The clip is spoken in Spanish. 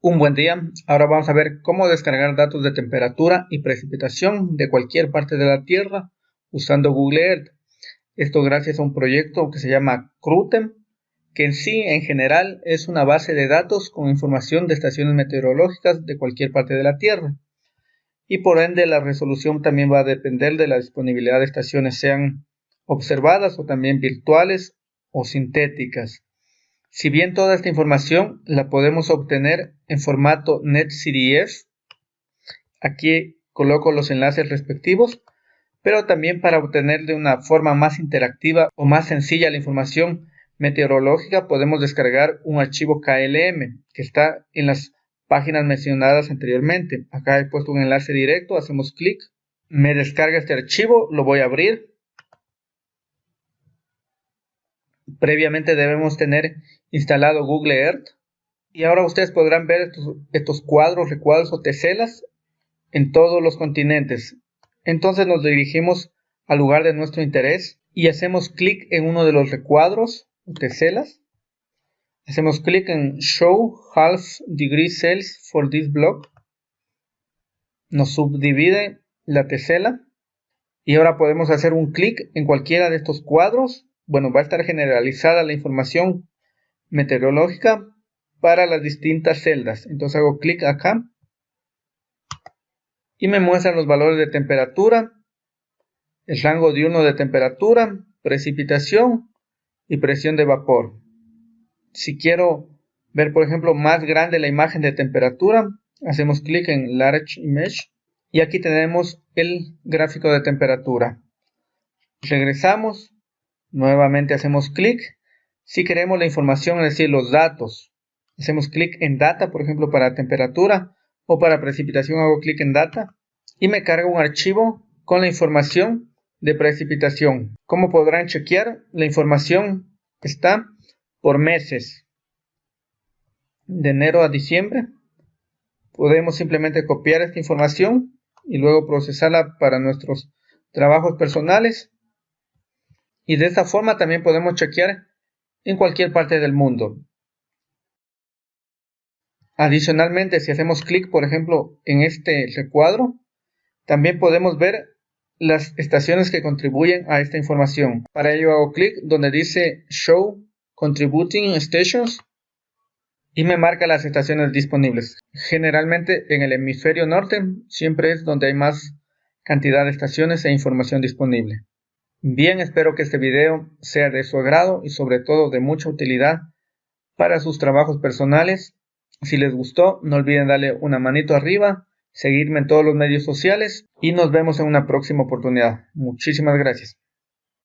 Un buen día, ahora vamos a ver cómo descargar datos de temperatura y precipitación de cualquier parte de la Tierra usando Google Earth. Esto gracias a un proyecto que se llama CRUTEM, que en sí, en general, es una base de datos con información de estaciones meteorológicas de cualquier parte de la Tierra. Y por ende la resolución también va a depender de la disponibilidad de estaciones, sean observadas o también virtuales o sintéticas. Si bien toda esta información la podemos obtener en formato NetCDF, aquí coloco los enlaces respectivos, pero también para obtener de una forma más interactiva o más sencilla la información meteorológica podemos descargar un archivo KLM que está en las páginas mencionadas anteriormente. Acá he puesto un enlace directo, hacemos clic, me descarga este archivo, lo voy a abrir previamente debemos tener instalado Google Earth. Y ahora ustedes podrán ver estos, cuadros, recuadros o teselas en todos los continentes. Entonces nos dirigimos al lugar de nuestro interés y hacemos clic en uno de los recuadros o teselas. Hacemos clic en Show Half Degree Cells for this block. Nos subdivide la tesela. Y ahora podemos hacer un clic en cualquiera de estos cuadros bueno, va a estar generalizada la información meteorológica para las distintas celdas. Entonces hago clic acá y me muestran los valores de temperatura, el rango diurno de temperatura, precipitación y presión de vapor. Si quiero ver, por ejemplo, más grande la imagen de temperatura, hacemos clic en Large Image y aquí tenemos el gráfico de temperatura. Regresamos Nuevamente hacemos clic. Si queremos la información, es decir, los datos, hacemos clic en Data, por ejemplo, para temperatura o para precipitación hago clic en Data y me carga un archivo con la información de precipitación. Como podrán chequear, la información está por meses. De enero a diciembre. Podemos simplemente copiar esta información y luego procesarla para nuestros trabajos personales y de esta forma también podemos chequear en cualquier parte del mundo. Adicionalmente, si hacemos clic, por ejemplo, en este recuadro, también podemos ver las estaciones que contribuyen a esta información. Para ello hago clic donde dice Show Contributing Stations y me marca las estaciones disponibles. Generalmente en el hemisferio norte siempre es donde hay más cantidad de estaciones e información disponible. Bien, espero que este video sea de su agrado y sobre todo de mucha utilidad para sus trabajos personales. Si les gustó, no olviden darle una manito arriba, seguirme en todos los medios sociales y nos vemos en una próxima oportunidad. Muchísimas gracias.